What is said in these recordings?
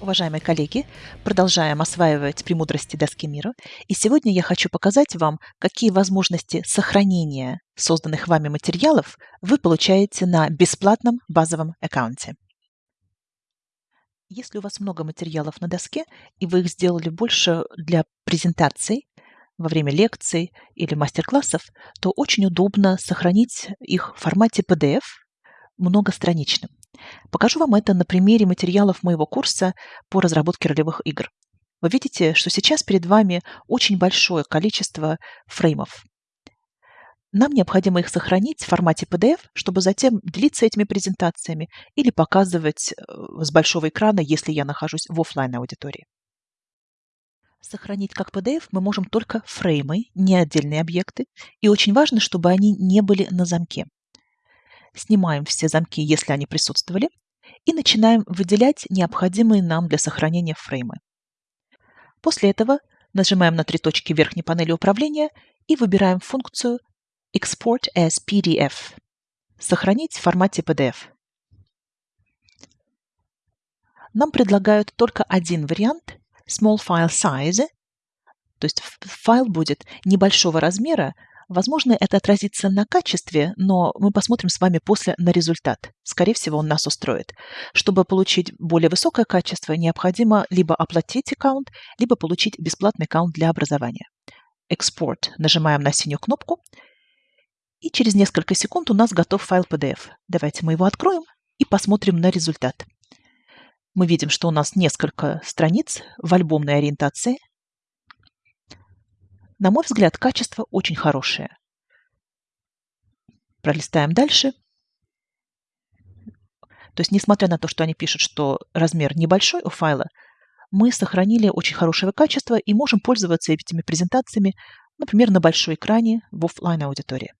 Уважаемые коллеги, продолжаем осваивать премудрости доски мира. И сегодня я хочу показать вам, какие возможности сохранения созданных вами материалов вы получаете на бесплатном базовом аккаунте. Если у вас много материалов на доске, и вы их сделали больше для презентаций, во время лекций или мастер-классов, то очень удобно сохранить их в формате PDF многостраничным. Покажу вам это на примере материалов моего курса по разработке ролевых игр. Вы видите, что сейчас перед вами очень большое количество фреймов. Нам необходимо их сохранить в формате PDF, чтобы затем делиться этими презентациями или показывать э, с большого экрана, если я нахожусь в офлайн аудитории. Сохранить как PDF мы можем только фреймы, не отдельные объекты, и очень важно, чтобы они не были на замке снимаем все замки, если они присутствовали, и начинаем выделять необходимые нам для сохранения фреймы. После этого нажимаем на три точки верхней панели управления и выбираем функцию Export as PDF – сохранить в формате PDF. Нам предлагают только один вариант – Small File Size, то есть файл будет небольшого размера, Возможно, это отразится на качестве, но мы посмотрим с вами после на результат. Скорее всего, он нас устроит. Чтобы получить более высокое качество, необходимо либо оплатить аккаунт, либо получить бесплатный аккаунт для образования. Экспорт. Нажимаем на синюю кнопку. И через несколько секунд у нас готов файл PDF. Давайте мы его откроем и посмотрим на результат. Мы видим, что у нас несколько страниц в альбомной ориентации. На мой взгляд, качество очень хорошее. Пролистаем дальше. То есть, несмотря на то, что они пишут, что размер небольшой у файла, мы сохранили очень хорошего качества и можем пользоваться этими презентациями, например, на большой экране в офлайн аудитории.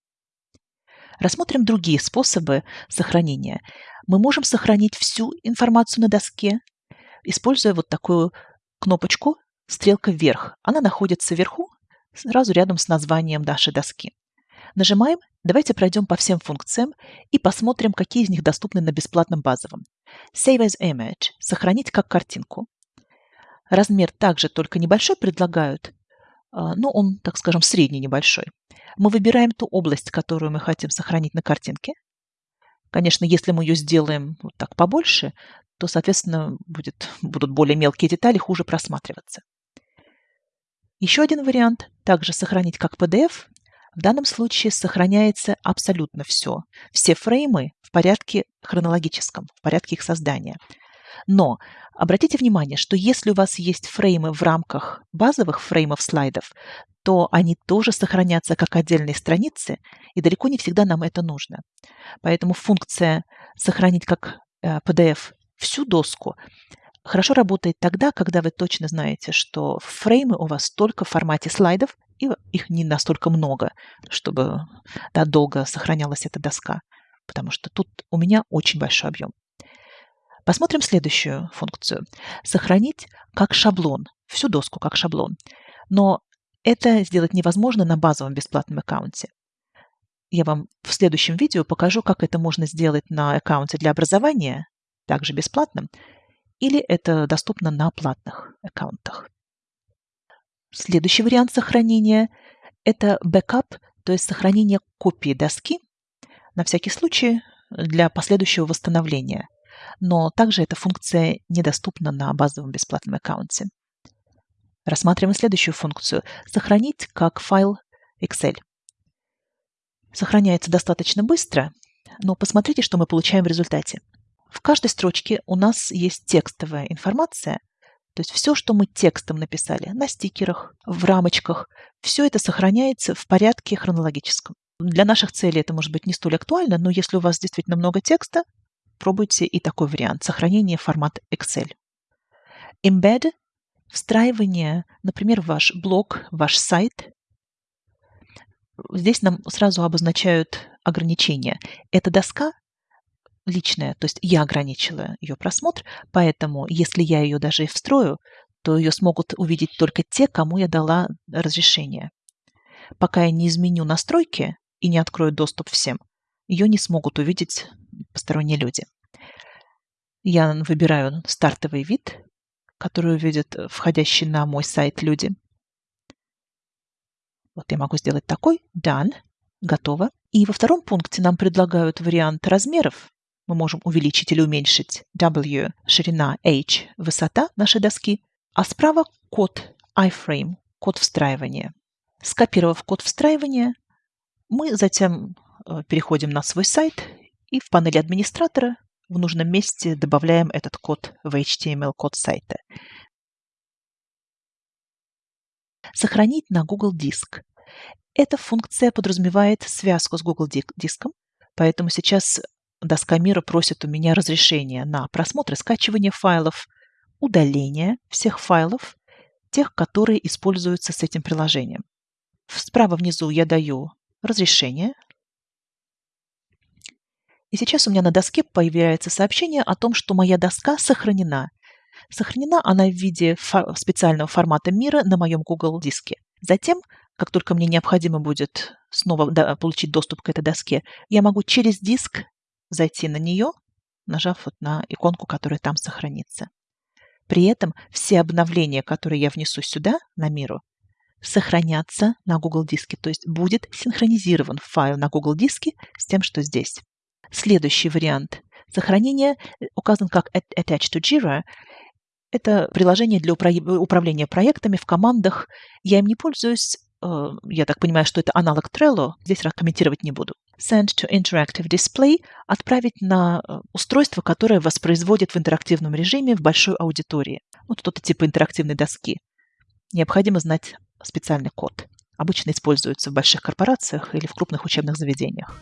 Рассмотрим другие способы сохранения. Мы можем сохранить всю информацию на доске, используя вот такую кнопочку «Стрелка вверх». Она находится вверху сразу рядом с названием нашей доски. Нажимаем «Давайте пройдем по всем функциям и посмотрим, какие из них доступны на бесплатном базовом». Save as image – сохранить как картинку. Размер также только небольшой предлагают, а, но он, так скажем, средний небольшой. Мы выбираем ту область, которую мы хотим сохранить на картинке. Конечно, если мы ее сделаем вот так побольше, то, соответственно, будет, будут более мелкие детали хуже просматриваться. Еще один вариант – также сохранить как PDF. В данном случае сохраняется абсолютно все. Все фреймы в порядке хронологическом, в порядке их создания. Но обратите внимание, что если у вас есть фреймы в рамках базовых фреймов слайдов, то они тоже сохранятся как отдельные страницы, и далеко не всегда нам это нужно. Поэтому функция «сохранить как PDF э, всю доску» хорошо работает тогда, когда вы точно знаете, что фреймы у вас только в формате слайдов, и их не настолько много, чтобы да, долго сохранялась эта доска, потому что тут у меня очень большой объем. Посмотрим следующую функцию. Сохранить как шаблон, всю доску как шаблон. Но это сделать невозможно на базовом бесплатном аккаунте. Я вам в следующем видео покажу, как это можно сделать на аккаунте для образования, также бесплатным, или это доступно на платных аккаунтах. Следующий вариант сохранения – это бэкап, то есть сохранение копии доски на всякий случай для последующего восстановления. Но также эта функция недоступна на базовом бесплатном аккаунте. Рассматриваем следующую функцию – сохранить как файл Excel. Сохраняется достаточно быстро, но посмотрите, что мы получаем в результате. В каждой строчке у нас есть текстовая информация, то есть все, что мы текстом написали на стикерах, в рамочках, все это сохраняется в порядке хронологическом. Для наших целей это может быть не столь актуально, но если у вас действительно много текста, пробуйте и такой вариант – сохранение формат Excel. Embed – встраивание, например, ваш блог, ваш сайт. Здесь нам сразу обозначают ограничения. Эта доска личная, то есть я ограничила ее просмотр, поэтому если я ее даже и встрою, то ее смогут увидеть только те, кому я дала разрешение. Пока я не изменю настройки и не открою доступ всем, ее не смогут увидеть посторонние люди. Я выбираю стартовый вид которую видят входящие на мой сайт люди. Вот я могу сделать такой. Done. Готово. И во втором пункте нам предлагают вариант размеров. Мы можем увеличить или уменьшить W, ширина, H, высота нашей доски, а справа код iframe, код встраивания. Скопировав код встраивания, мы затем э, переходим на свой сайт и в панели администратора в нужном месте добавляем этот код в HTML-код сайта. Сохранить на Google Диск. Эта функция подразумевает связку с Google Диском, поэтому сейчас доска мира просит у меня разрешения на просмотр и скачивание файлов, удаление всех файлов, тех, которые используются с этим приложением. Справа внизу я даю разрешение. И сейчас у меня на доске появляется сообщение о том, что моя доска сохранена. Сохранена она в виде фо специального формата мира на моем Google диске. Затем, как только мне необходимо будет снова получить доступ к этой доске, я могу через диск зайти на нее, нажав вот на иконку, которая там сохранится. При этом все обновления, которые я внесу сюда, на миру, сохранятся на Google диске, то есть будет синхронизирован файл на Google диске с тем, что здесь. Следующий вариант сохранения указан как Attached to Jira. Это приложение для управления проектами в командах. Я им не пользуюсь. Э, я так понимаю, что это аналог Trello. Здесь комментировать не буду. Send to Interactive Display – отправить на э, устройство, которое воспроизводит в интерактивном режиме в большой аудитории. Вот что-то типа интерактивной доски. Необходимо знать специальный код. Обычно используется в больших корпорациях или в крупных учебных заведениях.